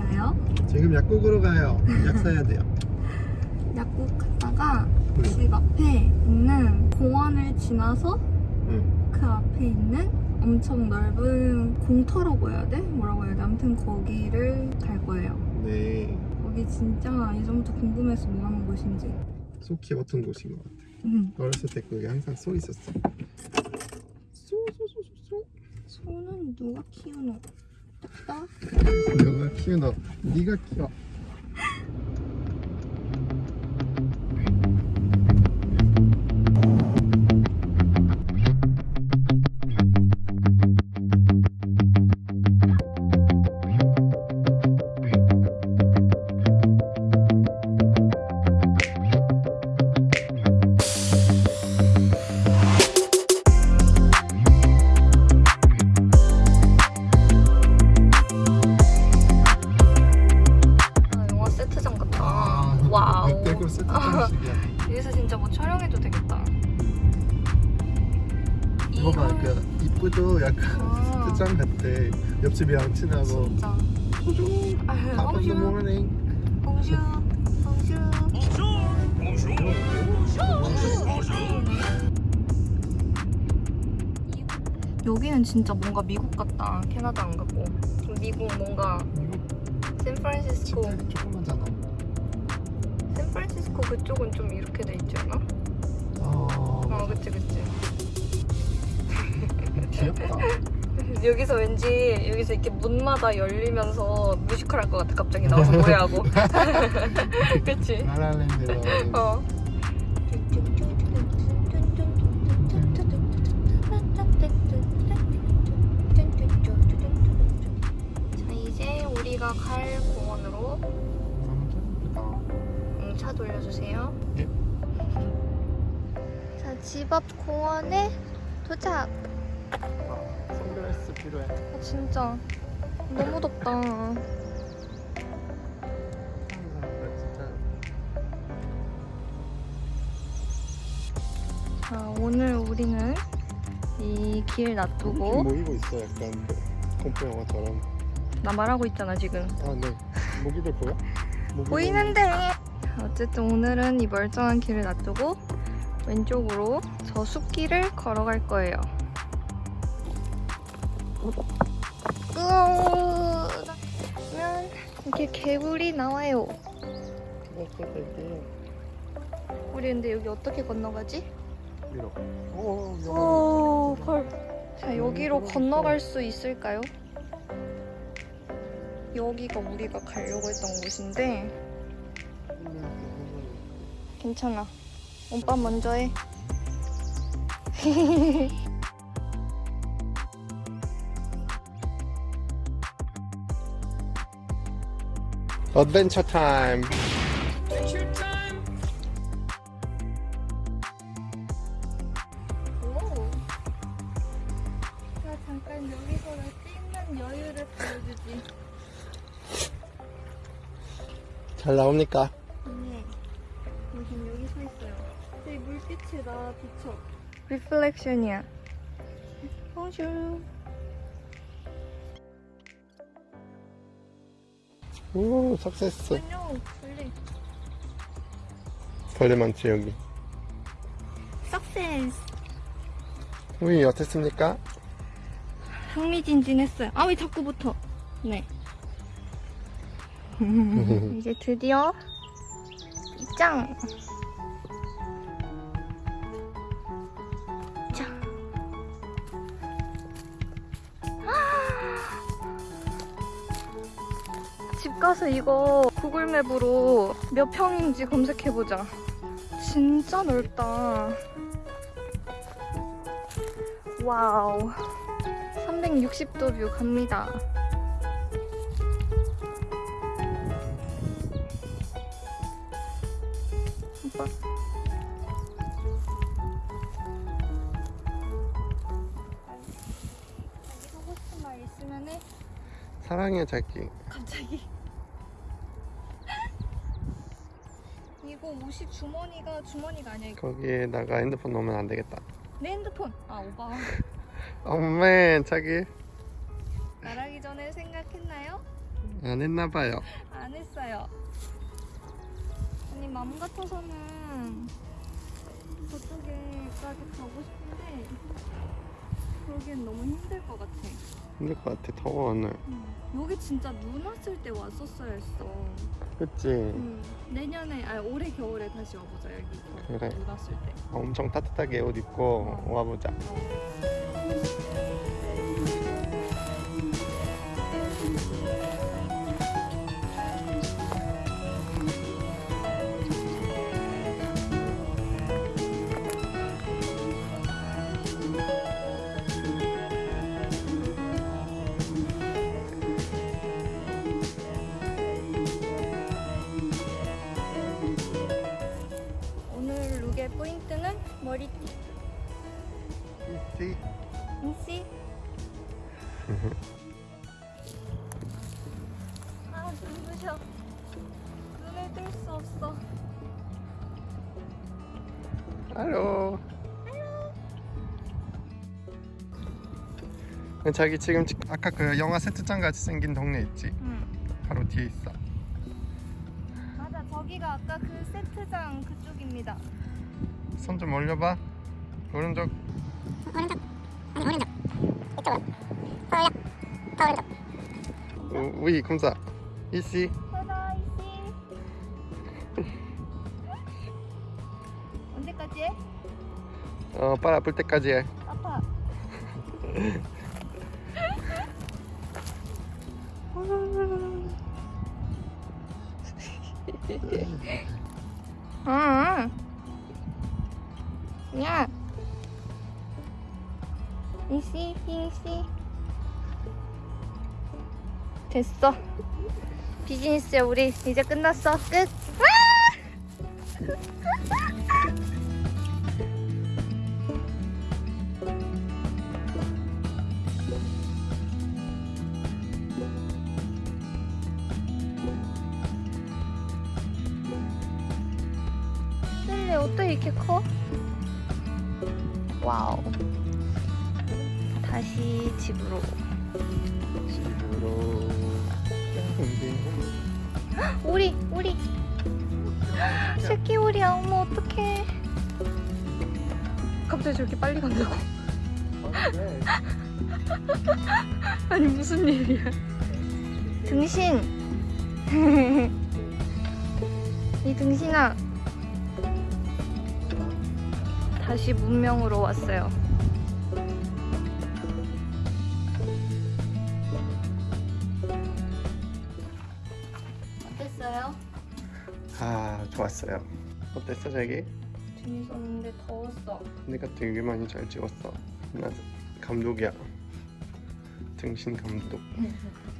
가요? 지금 약국으로 가요. 약 사야 돼요. 약국 갔다가 응. 집 앞에 있는 공원을 지나서 응. 그 앞에 있는 엄청 넓은 공터라고 해야 돼? 뭐라고 해야 돼? 아무튼 거기를 갈 거예요. 네. 거기 진짜 예전부터 궁금해서 뭐 하는 곳인지. 속 키웠던 곳인 것 같아. 응. 어렸을 때 거기 항상 소 있었어. 쏘쏘쏘쏘. 소는 누가 키우노? 나? 너가 키우너. 네가 키워. 친하고. 진짜. 아, of the 봉슈, morning. 봉슈, 봉슈. 여기는 진짜 뭔가 미국 같다. 캐나다 안 같고. 미국 뭔가 샌프란시스코. 집들이 조그만잖아. 샌프란시스코 그쪽은 좀 이렇게 돼 있지 않아? 어, 어, 그치 그치. 귀엽다. 여기서 왠지 여기서 이렇게 문마다 열리면서 뮤지컬 할 것 같아. 갑자기 나와서 노래하고. 그치? 라라랜드로. 어. 자 이제 우리가 갈 공원으로 음, 차 돌려주세요. 예. 자집 앞 공원에 도착. 선글라스 필요해. 아, 진짜 너무 덥다. 자 오늘 우리는 이 길 놔두고 모이고 있어 약간 공포 영화처럼. 나 말하고 있잖아 지금. 아 네. 모기들 보여? 모기들 보이는데 어쨌든 오늘은 이 멀쩡한 길을 놔두고 왼쪽으로 저 숲길을 걸어갈 거예요 으면 이렇게 개구리 나와요 우리 근데 여기 어떻게 건너가지? 오, 오, 헐. 자 여기로 건너갈 수 있을까요? 여기가 우리가 가려고 했던 곳인데 괜찮아. 오빠 먼저 해. 어드벤처 타임. 오. 자, 잠깐 여기서 나 찍는 여유를 보여주지. 잘 나옵니까? 네. 여긴 여기 서 있어요. 저기 물빛이 나 비쳐. 리플렉션이야. 봉슈. 오, 석세스. 안녕. 벌레. 벌레 많지 여기. 석세스. 우리 어땠습니까? 흥미진진했어요. 아 왜 자꾸 붙어? 네. 이제 드디어 입장. 가서 이거 구글맵으로 몇 평인지 검색해보자. 진짜 넓다. 와우. 360도 뷰 갑니다. 오빠. 자기 하고 싶은 말 있으면은 사랑해 자기. 갑자기. 옷이 주머니가 주머니가 아니야 이거 거기에다가 핸드폰 넣으면 안 되겠다. 내 핸드폰 아 오빠 엄맨 자기. 말하기 전에 생각했나요? 안 했나봐요. 안 했어요. 아니 마음 같아서는 저쪽에까지 가고 싶은데 그러기엔 너무 힘들 것 같아. 힘들 것 같아. 더워 오늘. 여기 진짜 눈 왔을 때 왔었어야 했어. 그치? 응. 내년에 아니 올해 겨울에 다시 와보자 여기 그래. 눈 왔을 때. 엄청 따뜻하게 옷 입고 와보자. 인씨. 아 눈부셔. 눈을 뜰 수 없어. 알로. 자기 지금 지- 아까 그 영화 세트장 같이 생긴 동네 있지? 응. 바로 뒤에 있어. 맞아 저기가 아까 그 세트장 그쪽입니다. 손 좀 올려봐. 오른쪽. 우- 우이 검사. 이씨. 씨. 언제까지 해? 어, 빨 아플 때까지 해. 아파. 응. 야. 이씨, 이씨. 됐어. 비즈니스야 우리 이제 끝났어. 끝. 셀리 어떻게 이렇게 커? 와우. 다시 집으로. 집으로. 오리, 오리. 새끼 오리야. 어머 어떡해. 갑자기 저렇게 빨리 간다고? 아니 무슨 일이야? 등신. 이 등신아. 다시 문명으로 왔어요. 어땠어요? 아, 좋았어요. 어땠어, 자기? 재밌었는데 더웠어. 내가 되게 많이 잘 찍었어. 나 감독이야. 등신 감독.